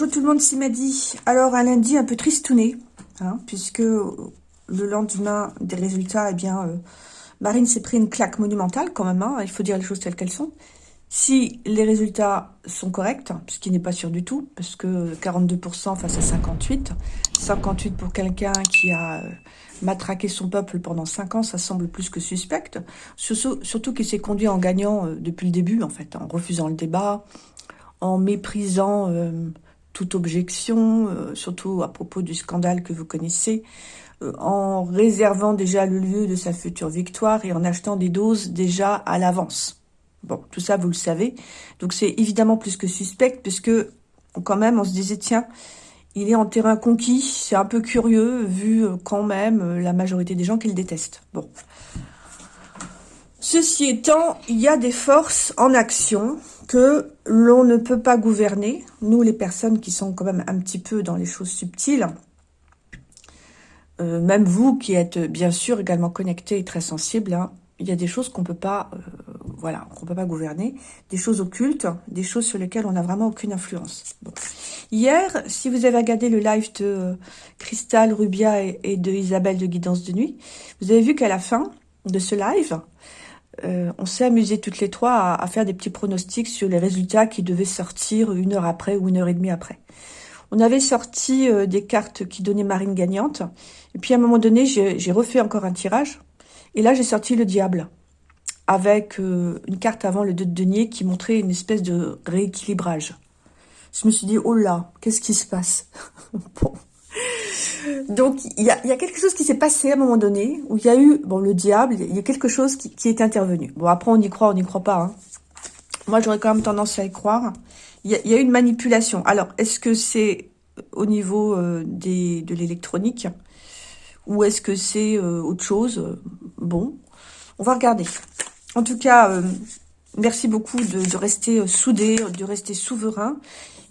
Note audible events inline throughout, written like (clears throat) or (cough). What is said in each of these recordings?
bonjour tout le monde, c'est Madi. Alors, un lundi un peu tristouné, hein, puisque le lendemain des résultats, eh bien, euh, Marine s'est pris une claque monumentale quand même, hein, il faut dire les choses telles qu'elles sont. Si les résultats sont corrects, ce qui n'est pas sûr du tout, parce que 42% face à 58, 58 pour quelqu'un qui a euh, matraqué son peuple pendant 5 ans, ça semble plus que suspect. Surtout, qu'il s'est conduit en gagnant euh, depuis le début, en fait, en refusant le débat, en méprisant toute objection, surtout à propos du scandale que vous connaissez, en réservant déjà le lieu de sa future victoire et en achetant des doses déjà à l'avance. Bon, tout ça, vous le savez. Donc, c'est évidemment plus que suspect, puisque, quand même, on se disait, tiens, il est en terrain conquis. C'est un peu curieux, vu euh, quand même euh, la majorité des gens qui le détestent. Bon. Ceci étant, il y a des forces en action que l'on ne peut pas gouverner. Nous, les personnes qui sont quand même un petit peu dans les choses subtiles, euh, même vous qui êtes bien sûr également connectés et très sensibles, hein, il y a des choses qu'on peut pas, euh, voilà, qu'on peut pas gouverner, des choses occultes, des choses sur lesquelles on n'a vraiment aucune influence. Hier, si vous avez regardé le live de euh, Cristal Rubia et, de Isabelle de Guidance de Nuit, vous avez vu qu'à la fin de ce live, euh, on s'est amusé toutes les trois à, faire des petits pronostics sur les résultats qui devaient sortir une heure après ou une heure et demie après. On avait sorti des cartes qui donnaient Marine gagnante, et puis à un moment donné, j'ai refait encore un tirage et là, j'ai sorti le diable avec euh, une carte avant le 2 de denier qui montrait une espèce de rééquilibrage. Je me suis dit, oh là, qu'est-ce qui se passe? (laughs) Bon. Donc, il y a, quelque chose qui s'est passé à un moment donné, où il y a eu, bon, le diable, il y a quelque chose qui, est intervenu. Bon, après, on y croit, on n'y croit pas. Hein. Moi, j'aurais quand même tendance à y croire. Il y a, a une manipulation. Alors, est-ce que c'est au niveau euh, des, de l'électronique ou est-ce que c'est euh, autre chose? Bon, on va regarder. En tout cas, euh, merci beaucoup de, rester euh, soudés, de rester souverain.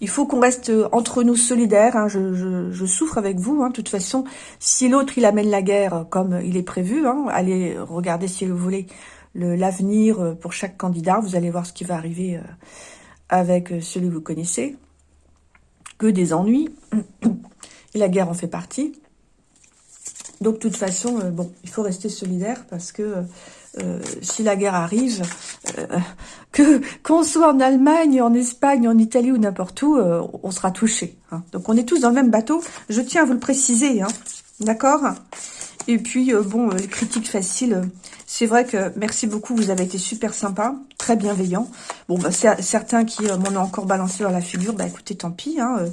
Il faut qu'on reste entre nous solidaires. Hein. Je, souffre avec vous. Hein. De toute façon, si l'autre, il amène la guerre comme il est prévu, hein, allez regarder si vous voulez l'avenir pour chaque candidat. Vous allez voir ce qui va arriver avec celui que vous connaissez. Que des ennuis. Et la guerre en fait partie. Donc, de toute façon, euh, bon, il faut rester solidaire parce que euh, si la guerre arrive, euh, (laughs) que qu'on soit en Allemagne, en Espagne, en Italie ou n'importe où, on sera touché. Hein. Donc, on est tous dans le même bateau. Je tiens à vous le préciser, hein, d'accord? Et puis, bon, les critiques c'est vrai que merci beaucoup, vous avez été super sympa, très bienveillant. Bon, bah, certains qui m'en ont encore balancé dans la figure, bah écoutez, tant pis. Hein,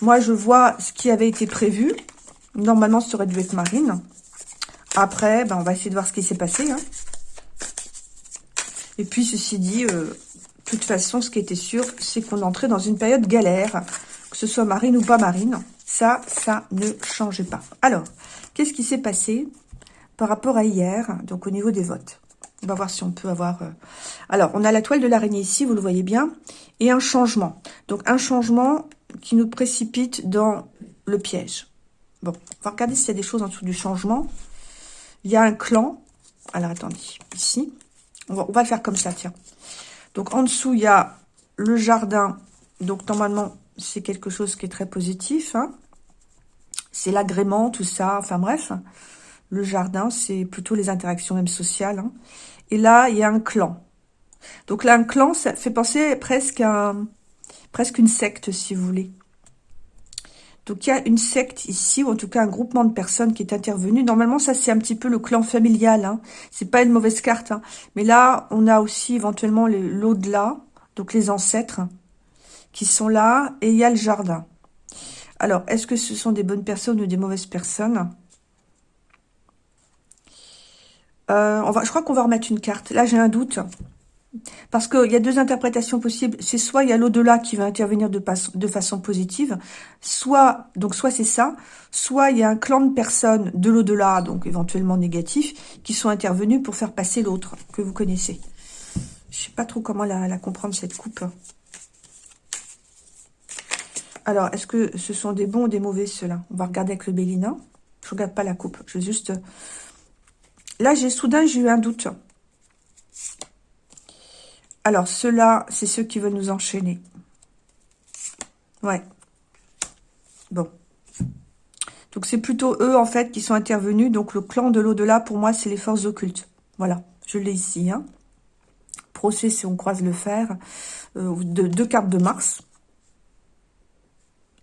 moi, je vois ce qui avait été prévu. Normalement, ça aurait dû être Marine. Après, ben, on va essayer de voir ce qui s'est passé. Hein. Et puis, ceci dit, euh, de toute façon, ce qui était sûr, c'est qu'on entrait dans une période galère. Que ce soit Marine ou pas Marine, ça, ça ne changeait pas. Alors, qu'est-ce qui s'est passé par rapport à hier, donc au niveau des votes? On va voir si on peut avoir... Euh, alors, on a la toile de l'araignée ici, vous le voyez bien, et un changement. Donc, un changement qui nous précipite dans le piège. Bon, on va regarder s'il y a des choses en dessous du changement. Il y a un clan. Alors, attendez, ici. On va, on va le faire comme ça, tiens. Donc, en dessous, il y a le jardin. Donc, normalement, c'est quelque chose qui est très positif. Hein. C'est l'agrément, tout ça. Enfin, bref. Le jardin, c'est plutôt les interactions même sociales. Hein. Et là, il y a un clan. Donc là, un clan, ça fait penser presque à presque une secte, si vous voulez. Donc, il y a une secte ici, ou en tout cas un groupement de personnes qui est intervenu. Normalement, ça, c'est un petit peu le clan familial. Hein. C'est pas une mauvaise carte. Hein. Mais là, on a aussi éventuellement l'au-delà, donc les ancêtres qui sont là. Et il y a le jardin. Alors, est-ce que ce sont des bonnes personnes ou des mauvaises personnes? Euh, on va, Je crois qu'on va remettre une carte. Là, j'ai un doute. Parce qu'il y a deux interprétations possibles. C'est soit il y a l'au-delà qui va intervenir de, façon positive, soit donc soit c'est ça, soit il y a un clan de personnes de l'au-delà, donc éventuellement négatifs, qui sont intervenus pour faire passer l'autre, que vous connaissez. Je sais pas trop comment la, comprendre, cette coupe. Alors, est-ce que ce sont des bons ou des mauvais, ceux-là? On va regarder avec le Bélina. Je regarde pas la coupe. Je vais juste... Là, j'ai soudain, j'ai eu un doute. Alors, ceux-là, c'est ceux qui veulent nous enchaîner. Ouais. Bon. Donc c'est plutôt eux, en fait, qui sont intervenus. Donc le clan de l'au-delà, pour moi, c'est les forces occultes. Voilà, je l'ai ici. Hein. Procès, si on croise le fer. Euh, de, deux cartes de Mars.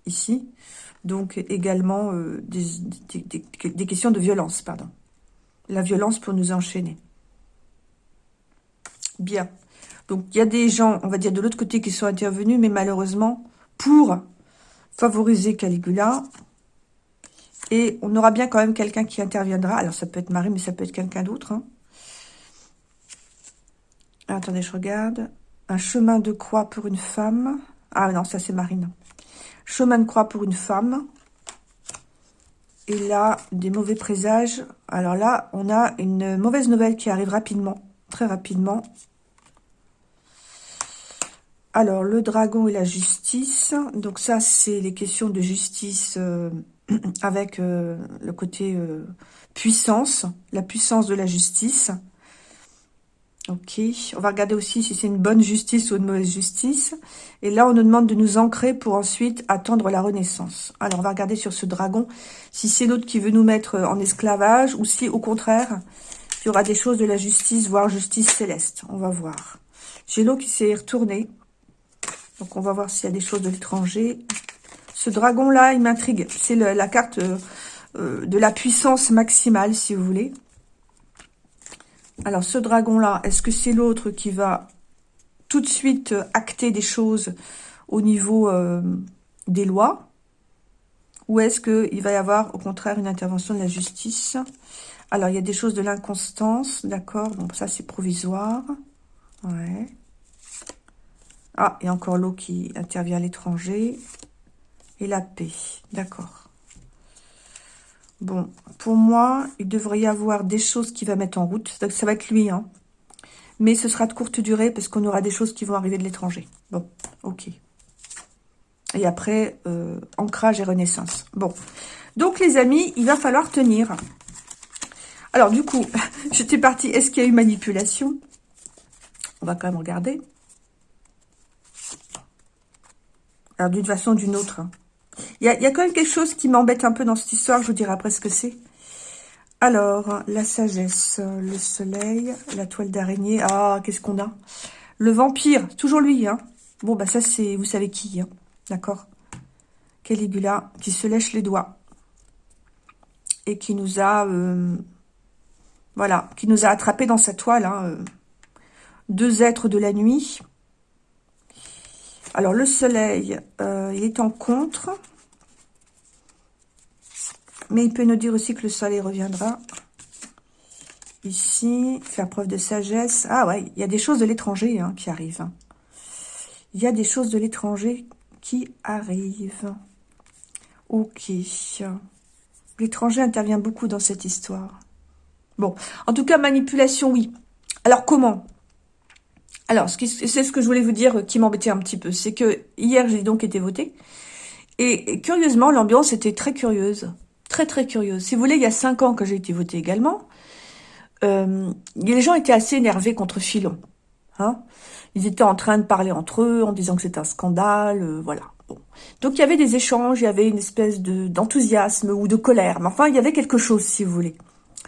Ici. Donc également euh, des, questions de violence, pardon. La violence pour nous enchaîner. Bien. Donc il y a des gens, on va dire de l'autre côté, qui sont intervenus, mais malheureusement, pour favoriser Caligula, et on aura bien quand même quelqu'un qui interviendra. Alors, ça peut être Marie, mais ça peut être quelqu'un d'autre. Hein. Attendez, je regarde. Un chemin de croix pour une femme. Ah non, ça c'est Marine. Chemin de croix pour une femme. Et là, des mauvais présages. Alors là, on a une mauvaise nouvelle qui arrive rapidement. Très rapidement. Alors, le dragon et la justice. Donc ça, c'est les questions de justice... Euh, (clears throat) avec euh, le côté euh, puissance, la puissance de la justice. Ok, on va regarder aussi si c'est une bonne justice ou une mauvaise justice. Et là, on nous demande de nous ancrer pour ensuite attendre la renaissance. Alors, on va regarder sur ce dragon si c'est l'autre qui veut nous mettre en esclavage ou si, au contraire, il y aura des choses de la justice, voire justice céleste. On va voir. J'ai l'eau qui s'est retournée. Donc, on va voir s'il y a des choses de l'étranger. Ce dragon-là, il m'intrigue. C'est la carte euh, euh, de la puissance maximale, si vous voulez. Alors, ce dragon-là, est-ce que c'est l'autre qui va tout de suite acter des choses au niveau euh, des lois? Ou est-ce qu'il va y avoir, au contraire, une intervention de la justice? Alors, il y a des choses de l'inconstance, d'accord Bon, ça, c'est provisoire. Ouais. Ah, il y a encore l'eau qui intervient à l'étranger et la paix. D'accord. Bon, pour moi, il devrait y avoir des choses qui va mettre en route. Ça va être lui, hein. Mais ce sera de courte durée parce qu'on aura des choses qui vont arriver de l'étranger. Bon, ok. Et après, euh, ancrage et renaissance. Bon. Donc, les amis, il va falloir tenir. Alors, du coup, (laughs) j'étais partie. Est-ce qu'il y a eu manipulation? On va quand même regarder. Alors, d'une façon ou d'une autre. Hein. Il y a, quand même quelque chose qui m'embête un peu dans cette histoire, je vous dirai après ce que c'est. Alors, la sagesse, le soleil, la toile d'araignée. Ah, qu'est-ce qu'on a? Le vampire, toujours lui. Hein. Bon, bah ça, c'est, vous savez qui. Hein. D'accord? Caligula, qui se lèche les doigts. Et qui nous a... Euh, voilà, qui nous a attrapés dans sa toile. Hein, euh. deux êtres de la nuit. Alors, le soleil, euh, il est en contre. Mais il peut nous dire aussi que le soleil reviendra. Ici, faire preuve de sagesse. Ah ouais, il y a des choses de l'étranger hein, qui arrivent. Il y a des choses de l'étranger qui arrivent. Ok. L'étranger intervient beaucoup dans cette histoire. Bon, en tout cas, manipulation, oui. Alors, comment? Alors, c'est ce que je voulais vous dire euh, qui m'embêtait un petit peu. C'est que hier, j'ai donc été votée. Et, curieusement, l'ambiance était très curieuse. Très, très curieuse. Si vous voulez, il y a cinq ans que j'ai été votée également, euh, les gens étaient assez énervés contre Filon. Hein Ils étaient en train de parler entre eux en disant que c'était un scandale, euh, voilà. Donc il y avait des échanges, il y avait une espèce de d'enthousiasme ou de colère. Mais enfin, il y avait quelque chose, si vous voulez.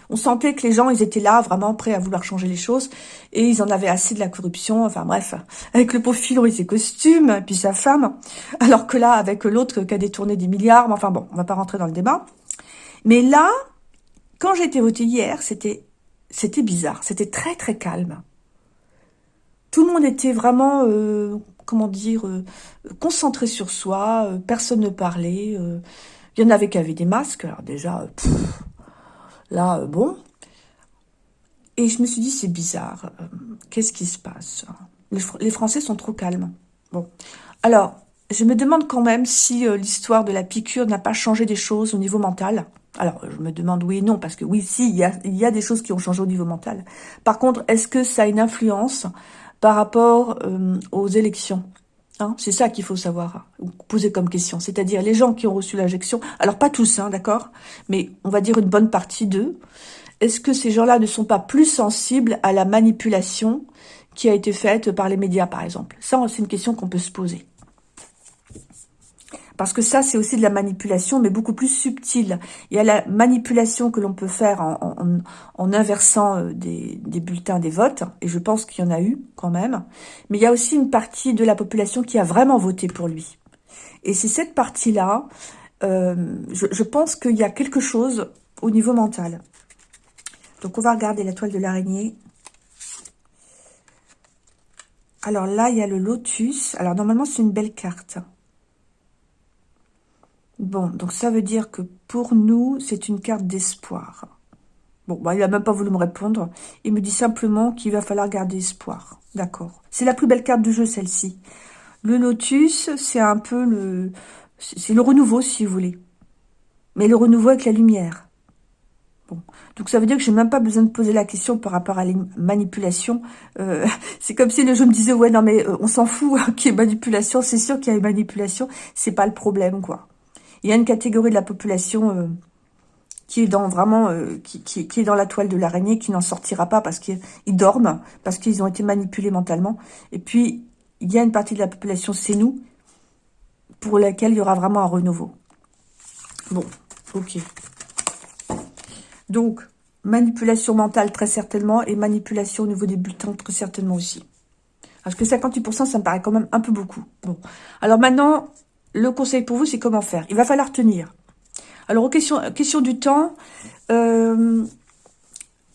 On sentait que les gens, ils étaient là, vraiment prêts à vouloir changer les choses. Et ils en avaient assez de la corruption. Enfin bref, avec le pauvre Philo et ses costumes, puis sa femme. Alors que là, avec l'autre qui a détourné des milliards. Enfin bon, on va pas rentrer dans le débat. Mais là, quand j'ai été votée hier, c'était c'était bizarre. C'était très très calme. Tout le monde était vraiment, euh, comment dire, euh, concentré sur soi. Euh, personne ne parlait. Il y en avait qui avaient des masques. Alors déjà, Là, euh, bon. Et je me suis dit, c'est bizarre. Euh, qu'est-ce qui se passe les, Français sont trop calmes. Bon. Alors, je me demande quand même si euh, l'histoire de la piqûre n'a pas changé des choses au niveau mental. Alors, je me demande oui et non, parce que oui, si, il y a des choses qui ont changé au niveau mental. Par contre, est-ce que ça a une influence par rapport aux élections? Hein, c'est ça qu'il faut savoir, poser comme question. C'est-à-dire les gens qui ont reçu l'injection, alors pas tous, hein, d'accord Mais on va dire une bonne partie d'eux. Est-ce que ces gens-là ne sont pas plus sensibles à la manipulation qui a été faite par les médias, par exemple? Ça, c'est une question qu'on peut se poser. Parce que ça, c'est aussi de la manipulation, mais beaucoup plus subtile. Il y a la manipulation que l'on peut faire en, inversant euh, des, bulletins des votes, et je pense qu'il y en a eu quand même. Mais il y a aussi une partie de la population qui a vraiment voté pour lui. Et c'est cette partie-là, euh, je, je pense qu'il y a quelque chose au niveau mental. Donc on va regarder la toile de l'araignée. Alors là, il y a le lotus. Alors normalement, c'est une belle carte. Bon, donc ça veut dire que pour nous, c'est une carte d'espoir. Bon, bah, il n'a même pas voulu me répondre. Il me dit simplement qu'il va falloir garder espoir. D'accord. C'est la plus belle carte du jeu, celle-ci. Le lotus, c'est un peu le... C'est le renouveau, si vous voulez. Mais le renouveau avec la lumière. Bon. Donc ça veut dire que j'ai même pas besoin de poser la question par rapport à les manipulations. Euh, (laughs) c'est comme si le jeu me disait, ouais, non, mais euh, on s'en fout (laughs) qu'il y ait manipulation. C'est sûr qu'il y a une manipulation. C'est pas le problème, quoi il y a une catégorie de la population euh, qui est dans vraiment euh, qui, qui, est dans la toile de l'araignée, qui n'en sortira pas parce qu'ils dorment, parce qu'ils ont été manipulés mentalement. Et puis, il y a une partie de la population, c'est nous, pour laquelle il y aura vraiment un renouveau. Bon, ok. Donc, manipulation mentale très certainement, et manipulation au niveau des bulletins très certainement aussi. Parce que 58%, ça me paraît quand même un peu beaucoup. Bon, alors maintenant, le conseil pour vous, c'est comment faire. Il va falloir tenir. Alors, question, du temps, euh,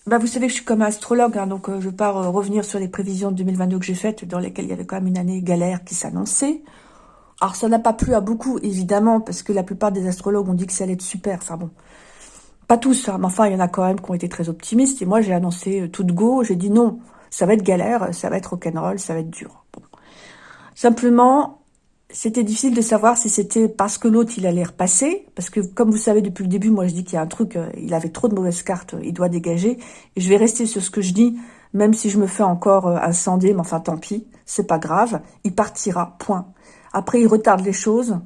bah, vous savez que je suis comme astrologue, hein, donc euh, je pars euh, revenir sur les prévisions de 2022 que j'ai faites, dans lesquelles il y avait quand même une année galère qui s'annonçait. Alors, ça n'a pas plu à beaucoup, évidemment, parce que la plupart des astrologues ont dit que ça allait être super. Enfin bon, pas tous, hein, mais enfin, il y en a quand même qui ont été très optimistes. Et moi, j'ai annoncé tout de go, j'ai dit non, ça va être galère, ça va être rock'n'roll, ça va être dur. Simplement, c'était difficile de savoir si c'était parce que l'autre, il allait repasser. Parce que, comme vous savez, depuis le début, moi, je dis qu'il y a un truc, euh, il avait trop de mauvaises cartes, il doit dégager. Et je vais rester sur ce que je dis, même si je me fais encore euh, incendier, mais enfin, tant pis, c'est pas grave. Il partira, point. Après, il retarde les choses,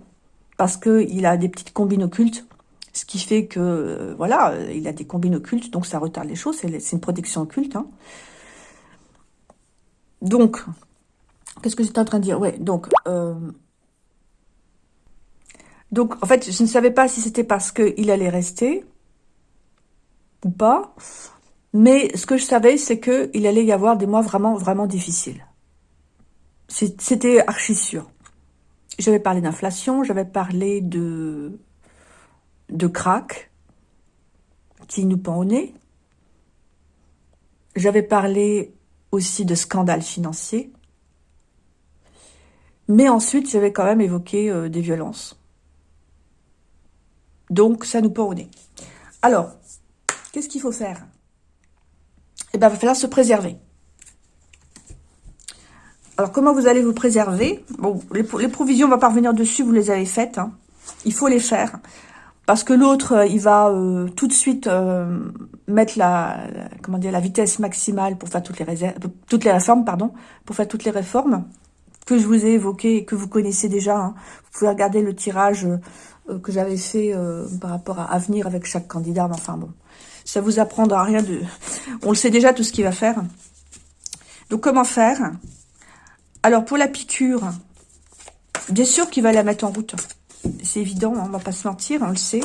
parce qu'il a des petites combines occultes. Ce qui fait que, euh, voilà, il a des combines occultes, donc ça retarde les choses. C'est une protection occulte. Hein. Donc, qu'est-ce que j'étais en train de dire? Ouais, donc... Donc, en fait, je ne savais pas si c'était parce qu'il allait rester ou pas. Mais ce que je savais, c'est qu'il allait y avoir des mois vraiment, vraiment difficiles. C'était archi sûr. J'avais parlé d'inflation, j'avais parlé de, de crack qui nous pend au nez. J'avais parlé aussi de scandales financiers. Mais ensuite, j'avais quand même évoqué euh, des violences. Donc, ça nous pend au nez. Alors, qu'est-ce qu'il faut faire? Eh bien, il va falloir se préserver. Alors, comment vous allez vous préserver? Bon, les, provisions, on va pas dessus, vous les avez faites. Hein. Il faut les faire. Parce que l'autre, euh, il va euh, tout de suite euh, mettre la, comment la vitesse maximale pour faire toutes les, toutes les réformes, pardon, pour faire toutes les réformes que je vous ai évoquées et que vous connaissez déjà. Hein. Vous pouvez regarder le tirage que j'avais fait euh, par rapport à Avenir avec chaque candidat. Mais enfin bon, ça vous apprendra rien de... On le sait déjà tout ce qu'il va faire. Donc comment faire? Alors pour la piqûre, bien sûr qu'il va la mettre en route. C'est évident, on va pas se mentir, on le sait.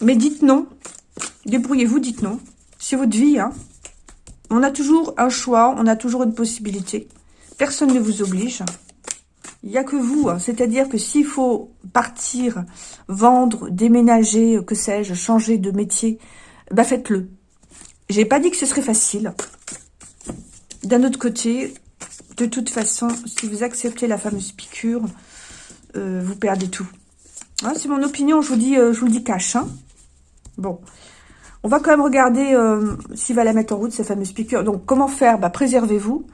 Mais dites non. Débrouillez-vous, dites non. C'est votre vie. Hein. On a toujours un choix, on a toujours une possibilité. Personne ne vous oblige. Il n'y a que vous. Hein. C'est-à-dire que s'il faut partir, vendre, déménager, que sais-je, changer de métier, bah faites-le. J'ai pas dit que ce serait facile. D'un autre côté, de toute façon, si vous acceptez la fameuse piqûre, euh, vous perdez tout. Hein, c'est mon opinion, je vous dis, euh, je le dis cash. Hein. Bon, on va quand même regarder euh, s'il va la mettre en route, cette fameuse piqûre. Donc, comment faire? Bah, Préservez-vous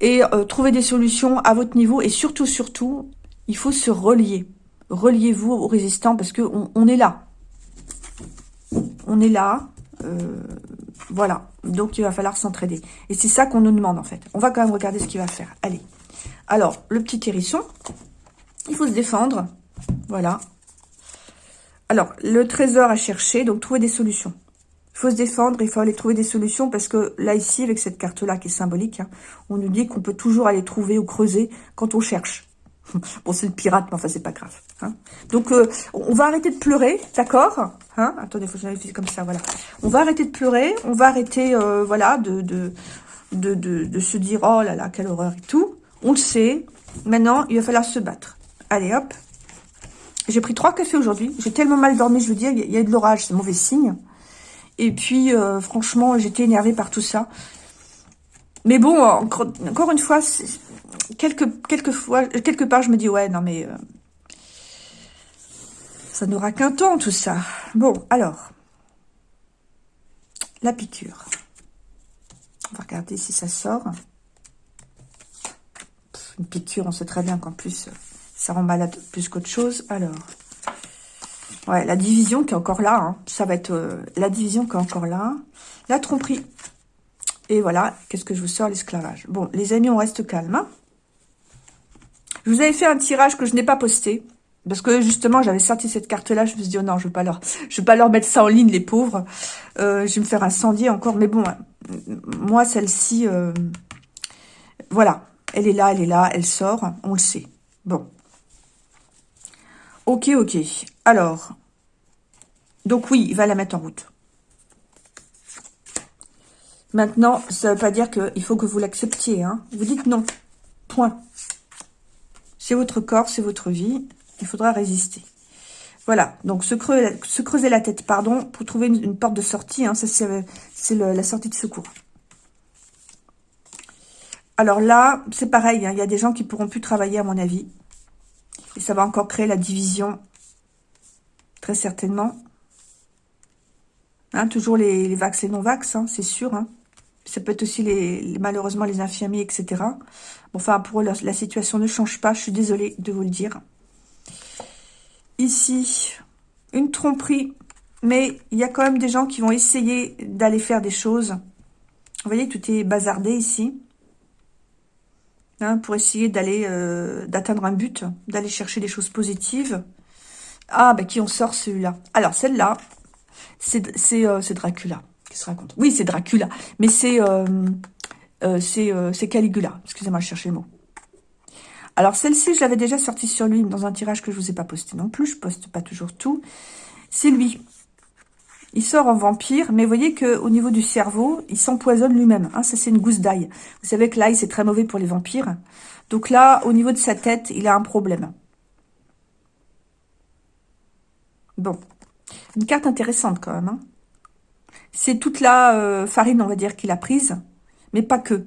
et euh, trouver des solutions à votre niveau. Et surtout, surtout, il faut se relier. Reliez-vous aux résistants parce que on, est là. On est là. Euh, voilà. Donc, il va falloir s'entraider. Et c'est ça qu'on nous demande, en fait. On va quand même regarder ce qu'il va faire. Allez. Alors, le petit hérisson. Il faut se défendre. Voilà. Alors, le trésor à chercher. Donc, trouver des solutions. Il faut se défendre, il faut aller trouver des solutions parce que là, ici, avec cette carte-là qui est symbolique, hein, on nous dit qu'on peut toujours aller trouver ou creuser quand on cherche. (laughs) Bon, c'est le pirate, mais enfin, c'est pas grave. Hein. Donc, euh, on va arrêter de pleurer, d'accord hein? Attendez, il faut que comme ça, voilà. On va arrêter de pleurer, on va arrêter, euh, voilà, de, de, de, de, se dire, oh là là, quelle horreur et tout. On le sait. Maintenant, il va falloir se battre. Allez, hop. J'ai pris trois cafés aujourd'hui. J'ai tellement mal dormi, je veux dire, il y a de l'orage, c'est mauvais signe. Et puis, euh, franchement, j'étais énervée par tout ça. Mais bon, encore, une fois, fois, quelque part, je me dis, ouais, non mais... Euh, ça n'aura qu'un temps, tout ça. Bon, alors. La piqûre. On va regarder si ça sort. Une piqûre, on sait très bien qu'en plus, ça rend malade plus qu'autre chose. Alors, ouais, la division qui est encore là. Hein. Ça va être euh, la division qui est encore là. La tromperie. Et voilà, qu'est-ce que je vous sors L'esclavage. Bon, les amis, on reste calme. Hein. je vous avais fait un tirage que je n'ai pas posté. Parce que justement, j'avais sorti cette carte-là, je me suis dit, oh non, je ne vais, pas leur, je pas leur mettre ça en ligne, les pauvres. Euh, je vais me faire incendier encore. Mais bon, moi, celle-ci, euh, voilà. Elle est là, elle est là, elle sort, on le sait. Bon. Ok, ok. Alors, donc oui, il va la mettre en route. Maintenant, ça ne veut pas dire qu'il faut que vous l'acceptiez. Hein. Vous dites non. Point. C'est votre corps, c'est votre vie. Il faudra résister. Voilà, donc se creuser, se creuser la tête, pardon, pour trouver une, porte de sortie. Hein, c'est la sortie de secours. Alors là, c'est pareil, hein, il y a des gens qui pourront plus travailler, à mon avis. Et ça va encore créer la division, très certainement. Hein, toujours les, les vax et non-vax, c'est sûr. Ça peut être aussi, les, malheureusement, les infirmiers, etc. enfin, pour eux, la situation ne change pas, je suis désolée de vous le dire. Ici, une tromperie, mais il y a quand même des gens qui vont essayer d'aller faire des choses. Vous voyez, tout est bazardé ici. Hein, pour essayer d'aller euh, d'atteindre un but, d'aller chercher des choses positives. Ah, ben qui on sort celui-là? Alors, celle-là, c'est euh, Dracula qui se raconte? Oui, c'est Dracula, mais c'est euh, c'est Caligula. Excusez-moi, je cherchais le mot. Alors, celle-ci, je l'avais déjà sortie sur lui dans un tirage que je vous ai pas posté non plus. Je poste pas toujours tout. C'est lui. Il sort en vampire, mais voyez qu'au niveau du cerveau, il s'empoisonne lui-même. Hein, ça, c'est une gousse d'ail. Vous savez que l'ail, c'est très mauvais pour les vampires. Donc là, au niveau de sa tête, il a un problème. Bon. Une carte intéressante quand même. Hein. C'est toute la euh, farine, on va dire, qu'il a prise. Mais pas que.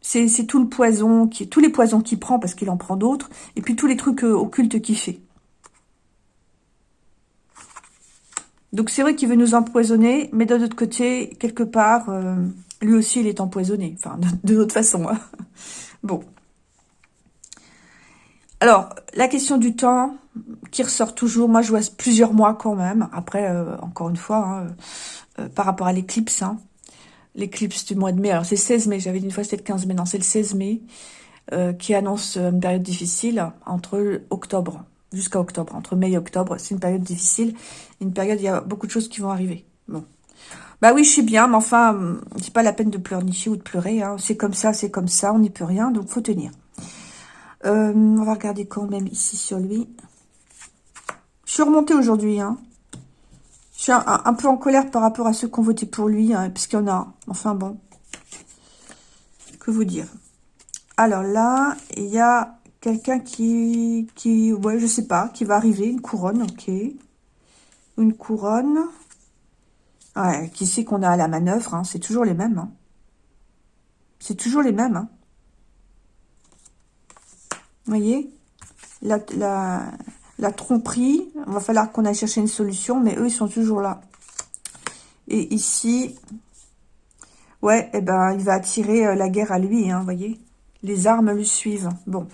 C'est tout le poison, qui, tous les poisons qu'il prend, parce qu'il en prend d'autres, et puis tous les trucs euh, occultes qu'il fait. Donc c'est vrai qu'il veut nous empoisonner, mais d'un autre côté, quelque part, euh, lui aussi, il est empoisonné. Enfin, (laughs) de, d'autres façons. Hein. Bon. Alors, la question du temps, qui ressort toujours, moi je vois plusieurs mois quand même. Après, euh, encore une fois, hein, par rapport à l'éclipse, hein, l'éclipse du mois de mai. Alors, c'est 16 mai, j'avais dit une fois c'était le 15 mai, non, c'est le 16 mai, euh, qui annonce une période difficile entre octobre jusqu'à octobre. Entre mai et octobre, c'est une période difficile. Une période, il y a beaucoup de choses qui vont arriver. Bon. Bah oui, je suis bien, mais enfin, c'est pas la peine de pleurnicher ou de pleurer. Hein. C'est comme ça, c'est comme ça, on n'y peut rien, donc faut tenir. Euh, on va regarder quand même ici sur lui. Je suis remontée aujourd'hui, hein. Je suis un, peu en colère par rapport à ceux qui ont voté pour lui, hein, puisqu'il y en a. Enfin bon. Que vous dire? Alors là, il y a quelqu'un qui, qui, ouais, je sais pas, qui va arriver, une couronne, ok. Une couronne. Ouais, qui sait qu'on a à la manœuvre, hein, c'est toujours les mêmes. Hein. C'est toujours les mêmes. Hein. Vous voyez? La, la, tromperie, il va falloir qu'on aille chercher une solution, mais eux, ils sont toujours là. Et ici, ouais, eh ben, il va attirer euh, la guerre à lui, hein, vous voyez. Les armes lui suivent. Bon.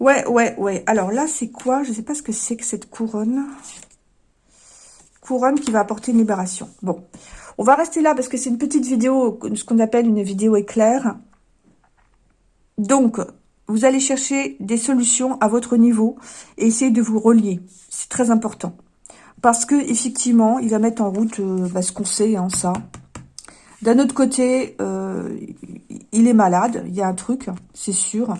Ouais, ouais, ouais. Alors là, c'est quoi? Je ne sais pas ce que c'est que cette couronne. Couronne qui va apporter une libération. Bon. On va rester là parce que c'est une petite vidéo, ce qu'on appelle une vidéo éclair. Donc, vous allez chercher des solutions à votre niveau et essayer de vous relier. C'est très important. Parce que effectivement, il va mettre en route euh, bah, ce qu'on sait, hein, ça. D'un autre côté, euh, il est malade, il y a un truc, c'est sûr.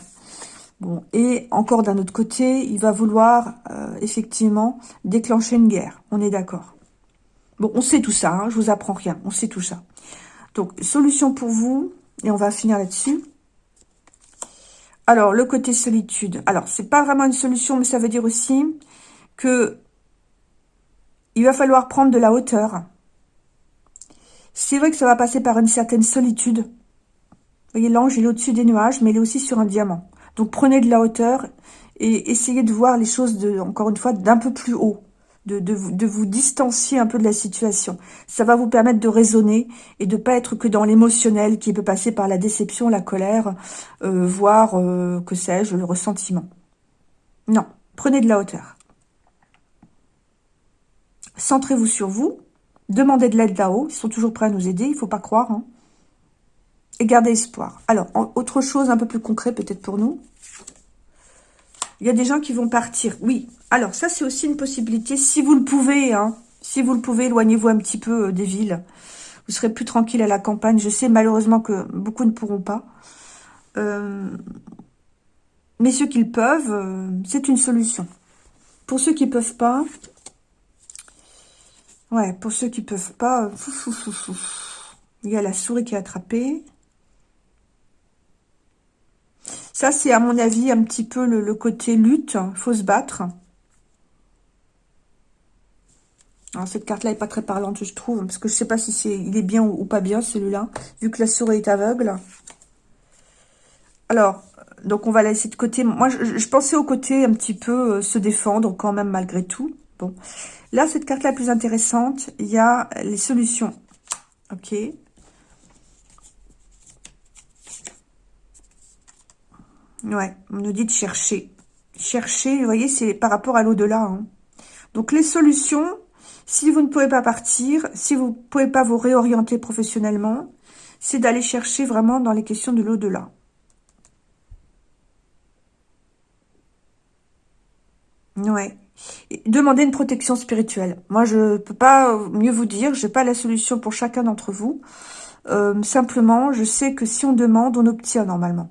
Bon, et encore d'un autre côté, il va vouloir euh, effectivement déclencher une guerre. On est d'accord. Bon, on sait tout ça, hein, je vous apprends rien, on sait tout ça. Donc, solution pour vous, et on va finir là-dessus. Alors, le côté solitude. Alors, c'est pas vraiment une solution, mais ça veut dire aussi que il va falloir prendre de la hauteur. C'est vrai que ça va passer par une certaine solitude. Vous voyez, l'ange, il est au-dessus des nuages, mais il est aussi sur un diamant. Donc, prenez de la hauteur et essayez de voir les choses, encore une fois, d'un peu plus haut. De, vous distancier un peu de la situation. Ça va vous permettre de raisonner et de pas être que dans l'émotionnel qui peut passer par la déception, la colère, euh, voire, euh, que sais-je, le ressentiment. Non, prenez de la hauteur. Centrez-vous sur vous. Demandez de l'aide là-haut. Ils sont toujours prêts à nous aider. Il ne faut pas croire. Hein. Et gardez espoir. Alors, autre chose un peu plus concret peut-être pour nous. Il y a des gens qui vont partir. Oui. Alors, ça, c'est aussi une possibilité. Si vous le pouvez, hein, si vous le pouvez, éloignez-vous un petit peu euh, des villes. Vous serez plus tranquille à la campagne. Je sais malheureusement que beaucoup ne pourront pas. Euh, mais ceux qui le peuvent, euh, c'est une solution. Pour ceux qui ne peuvent pas, Ouais, pour ceux qui peuvent pas... Il y a la souris qui est attrapée. Ça, c'est à mon avis un petit peu le, côté lutte. Faut se battre. Alors, cette carte-là est pas très parlante, je trouve. Parce que je sais pas si il est bien ou, pas bien, celui-là. Vu que la souris est aveugle. Alors, donc on va laisser de côté. Moi, je, pensais au côté un petit peu euh, se défendre quand même malgré tout. Bon. Là, cette carte-là plus intéressante, il y a les solutions. Ok. Ouais, on nous dit chercher. Chercher, vous voyez, c'est par rapport à l'au-delà. Hein. Donc, les solutions, si vous ne pouvez pas partir, si vous ne pouvez pas vous réorienter professionnellement, c'est d'aller chercher vraiment dans les questions de l'au-delà. Ouais. Demandez une protection spirituelle. Moi, je ne peux pas mieux vous dire. Je n'ai pas la solution pour chacun d'entre vous. Euh, simplement, je sais que si on demande, on obtient normalement.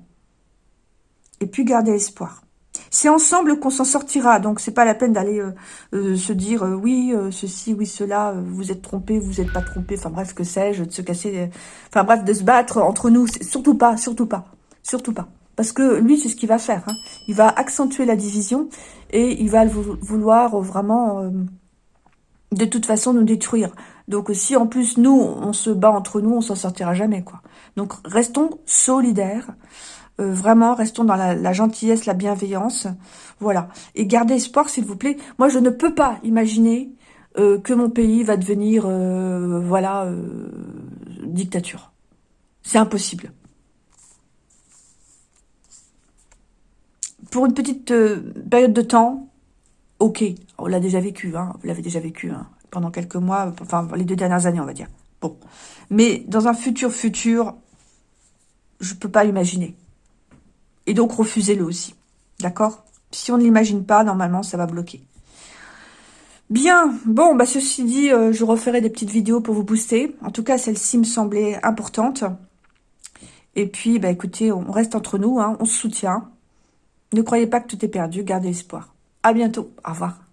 Et puis, gardez espoir. C'est ensemble qu'on s'en sortira. Donc, c'est pas la peine d'aller euh, euh, se dire oui, ceci, oui, cela, vous êtes trompé, vous n'êtes pas trompé. Enfin, bref, que sais-je, de se casser... Enfin, bref, de se battre entre nous. Surtout pas, surtout pas. Surtout pas. Parce que lui, c'est ce qu'il va faire. Hein. Il va accentuer la division et il va vouloir vraiment, euh, de toute façon, nous détruire. Donc si en plus, nous, on se bat entre nous, on s'en sortira jamais. quoi. Donc restons solidaires. Euh, vraiment, restons dans la, gentillesse, la bienveillance. Voilà. Et gardez espoir, s'il vous plaît. Moi, je ne peux pas imaginer euh, que mon pays va devenir, voilà, dictature. C'est impossible. pour une petite euh, période de temps, ok, on l'a déjà vécu, hein, vous l'avez déjà vécu hein, pendant quelques mois, enfin les deux dernières années, on va dire. Bon, mais dans un futur futur, je peux pas imaginer. Et donc refusez-le aussi, d'accord? Si on ne l'imagine pas, normalement, ça va bloquer. Bien, bon, bah ceci dit, euh, je referai des petites vidéos pour vous booster. En tout cas, celle-ci me semblait importante. Et puis, bah écoutez, on reste entre nous, hein, on se soutient. Ne croyez pas que tout est perdu, gardez espoir. À bientôt, au revoir.